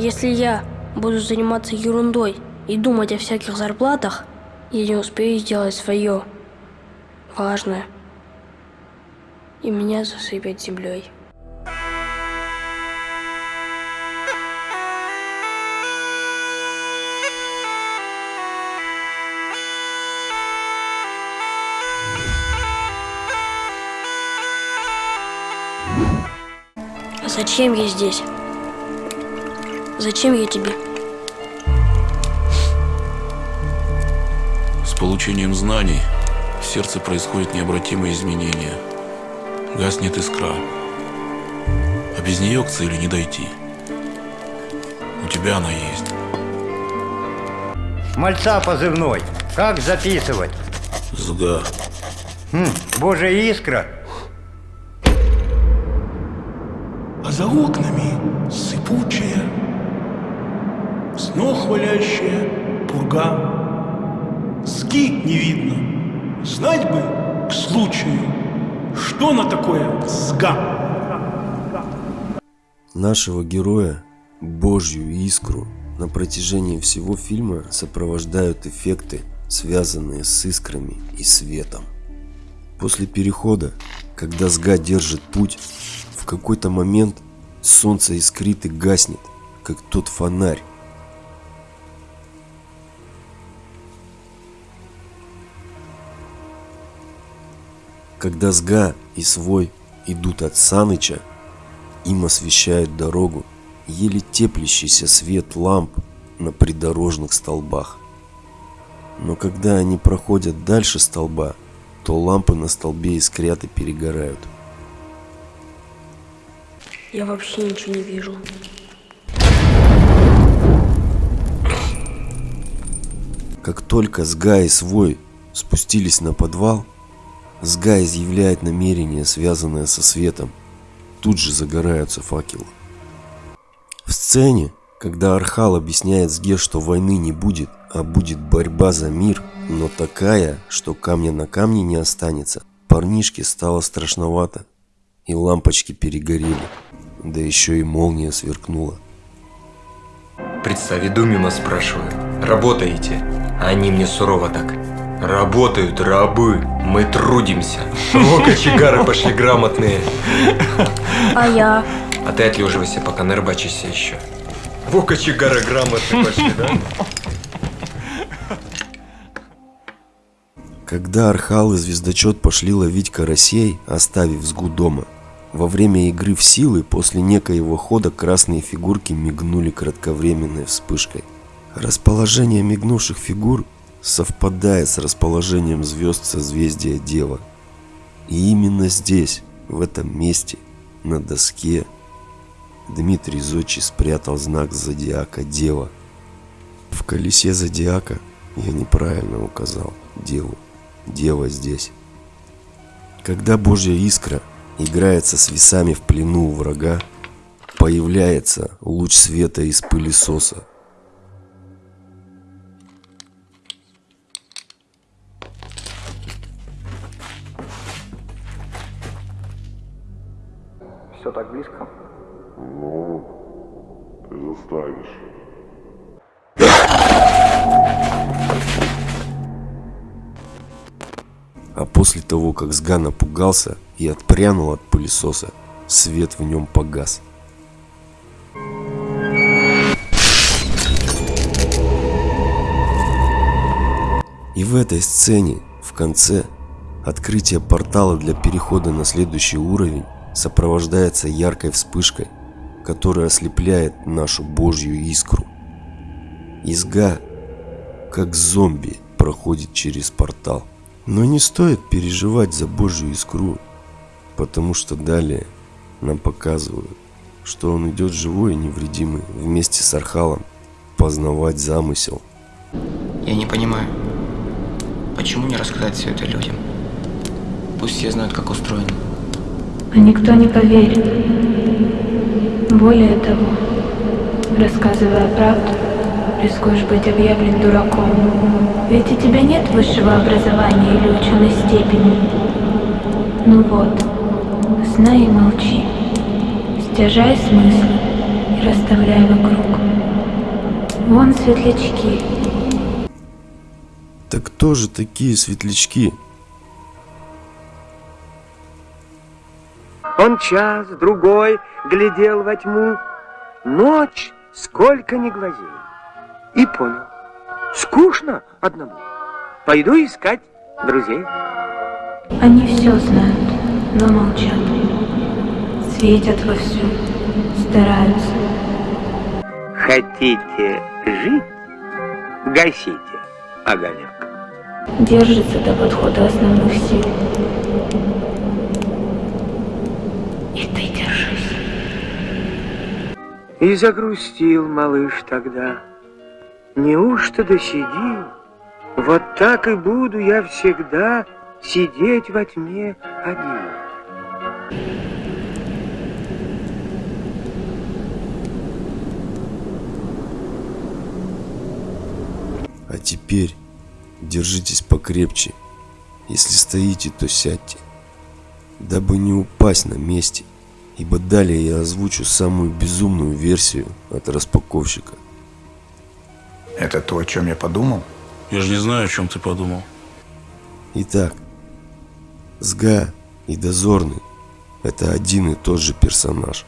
Если я буду заниматься ерундой и думать о всяких зарплатах, я не успею сделать свое важное. И меня засыпят землей. А зачем я здесь? Зачем я тебе? С получением знаний в сердце происходят необратимые изменения. Гаснет искра. А без нее к цели не дойти. У тебя она есть. Мальца позывной. Как записывать? Сга. Хм, Божья искра. а за окнами сыпучая, снох валящая пурга. Ски не видно, знать бы к случаю, что на такое сга. Нашего героя, Божью искру, на протяжении всего фильма сопровождают эффекты, связанные с искрами и светом. После перехода, когда Сга держит путь, в какой-то момент солнце искрит и гаснет, как тот фонарь. Когда Сга и Свой идут от Саныча, им освещают дорогу еле теплящийся свет ламп на придорожных столбах. Но когда они проходят дальше столба, то лампы на столбе искрят и перегорают. Я вообще ничего не вижу. Как только Сга и Свой спустились на подвал, Сга изъявляет намерение, связанное со светом. Тут же загораются факелы. В сцене, когда Архал объясняет Сге, что войны не будет, а будет борьба за мир, но такая, что камня на камне не останется, парнишке стало страшновато, и лампочки перегорели, да еще и молния сверкнула. Представь, иду мимо, спрашиваю. Работаете? А они мне сурово так. Работают рабы, мы трудимся. О, кочегары пошли грамотные. А я? А ты отлеживайся, пока не рыбачишься еще. Во, кочегары грамотные пошли, да? Когда Архал и Звездочет пошли ловить карасей, оставив Сгу дома, во время игры в силы после некоего хода красные фигурки мигнули кратковременной вспышкой. Расположение мигнувших фигур совпадает с расположением звезд созвездия Дева. И именно здесь, в этом месте, на доске, Дмитрий Зодчий спрятал знак зодиака Дева. В колесе зодиака я неправильно указал Деву. Дева здесь. Когда Божья искра играется с весами в плену у врага, появляется луч света из пылесоса. После того, как Сга напугался и отпрянул от пылесоса, свет в нем погас. И в этой сцене, в конце, открытие портала для перехода на следующий уровень сопровождается яркой вспышкой, которая ослепляет нашу Божью искру. Изга, как зомби, проходит через портал. Но не стоит переживать за Божью искру, потому что далее нам показывают, что он идет живой и невредимый вместе с Архалом познавать замысел. Я не понимаю, почему не рассказать все это людям? Пусть все знают, как устроено. А никто не поверит. Более того, рассказывая правду, рискуешь быть объявлен дураком. Ведь у тебя нет высшего образования или ученой степени. Ну вот, знай и молчи. Стяжай смыслы и расставляй вокруг. светлячки. Так кто же такие светлячки? Он час, другой глядел во тьму, ночь сколько не глазей. И понял, скучно одному. Пойду искать друзей. Они все знают, но молчат. Светят вовсю, стараются. Хотите жить? Гасите огонек. Держится до подхода основных сил. И ты держись. И загрустил малыш тогда. Неужто досидим? Вот так и буду я всегда сидеть во тьме один. А теперь держитесь покрепче. Если стоите, то сядьте, дабы не упасть на месте, ибо далее я озвучу самую безумную версию от распаковщика. Это то, о чем я подумал? Я же не знаю, о чем ты подумал. Итак, Сга и Дозорный – это один и тот же персонаж,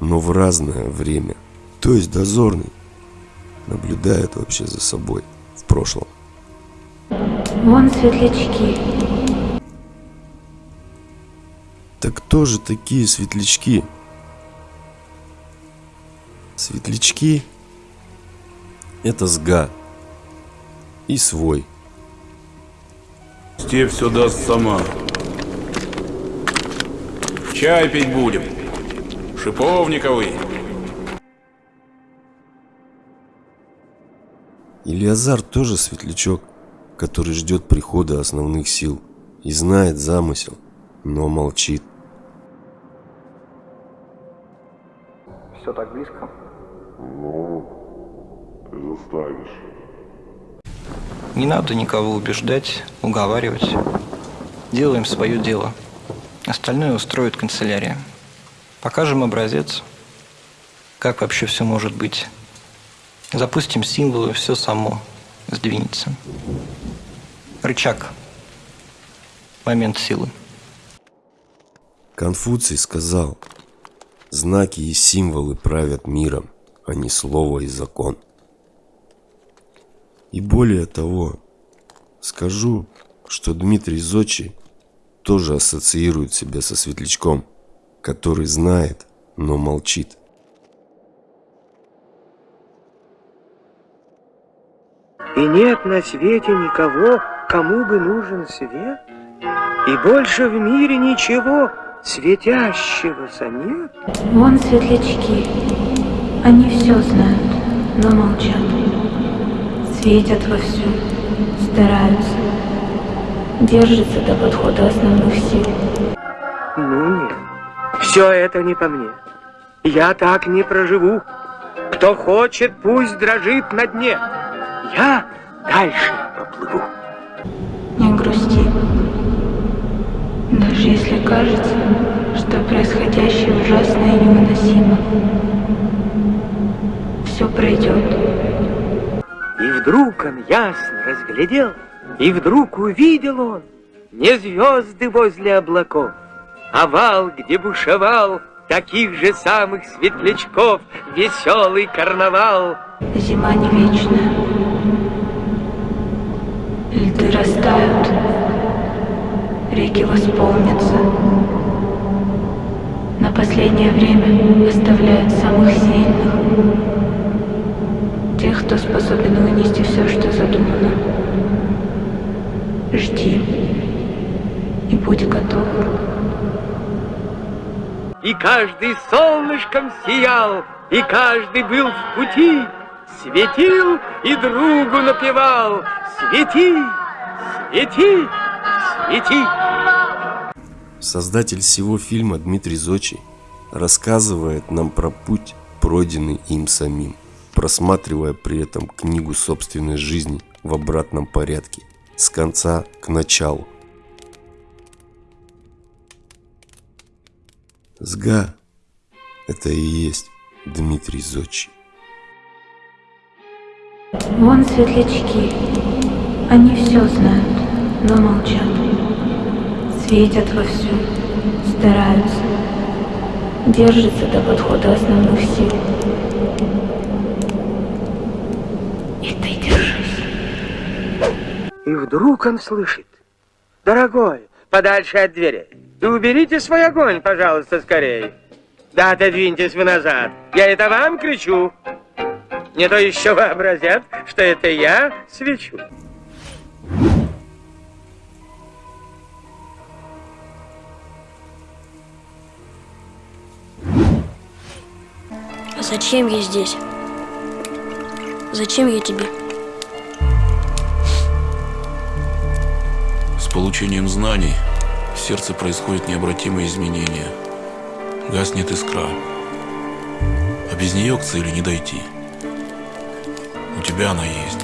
но в разное время. То есть Дозорный наблюдает вообще за собой в прошлом. Вон светлячки. Так кто же такие светлячки? Светлячки – это Сга и свой. Степь все даст сама. Чай пить будем. Шиповниковый. Илиазар тоже светлячок, который ждет прихода основных сил и знает замысел, но молчит. Все так близко? Ну, заставишь. Не надо никого убеждать, уговаривать. Делаем свое дело. Остальное устроит канцелярия. Покажем образец, как вообще все может быть. Запустим символы, все само сдвинется. Рычаг. Момент силы. Конфуций сказал, знаки и символы правят миром, а не слово и закон. И более того, скажу, что Дмитрий Зочи тоже ассоциирует себя со светлячком, который знает, но молчит. И нет на свете никого, кому бы нужен свет, и больше в мире ничего светящегося нет. Вон светлячки. Они все знают, но молчат. Светят вовсю, стараются. Держатся до подхода основных сил. Ну нет, все это не по мне. Я так не проживу. Кто хочет, пусть дрожит на дне. Я дальше поплыву. Не грусти. Даже если кажется, что происходящее ужасно и невыносимо. Все пройдет. Вдруг он ясно разглядел, и вдруг увидел он не звезды возле облаков, а вал, где бушевал таких же самых светлячков веселый карнавал. Зима не вечная. Льды растают, реки восполнятся. На последнее время оставляют самых сильных. Тех, кто способен вынести все, что задумано. Жди и будь готов. И каждый солнышком сиял, и каждый был в пути, Светил и другу напевал, свети, свети, свети. Создатель всего фильма Дмитрий Зочи рассказывает нам про путь, пройденный им самим, просматривая при этом книгу собственной жизни в обратном порядке, с конца к началу. Сга – это и есть Дмитрий Зочи. Вон светлячки. Они все знают, но молчат. Светят вовсю, стараются. Держатся до подхода основных сил. И ты держись. И вдруг он слышит. Дорогой, подальше от двери. И уберите свой огонь, пожалуйста, скорее. Да отодвиньтесь вы назад. Я это вам кричу. Не то еще вообразят, что это я свечу. А зачем я здесь? Зачем я тебе? Получением знаний в сердце происходят необратимые изменения. Гаснет искра. А без нее к цели не дойти. У тебя она есть.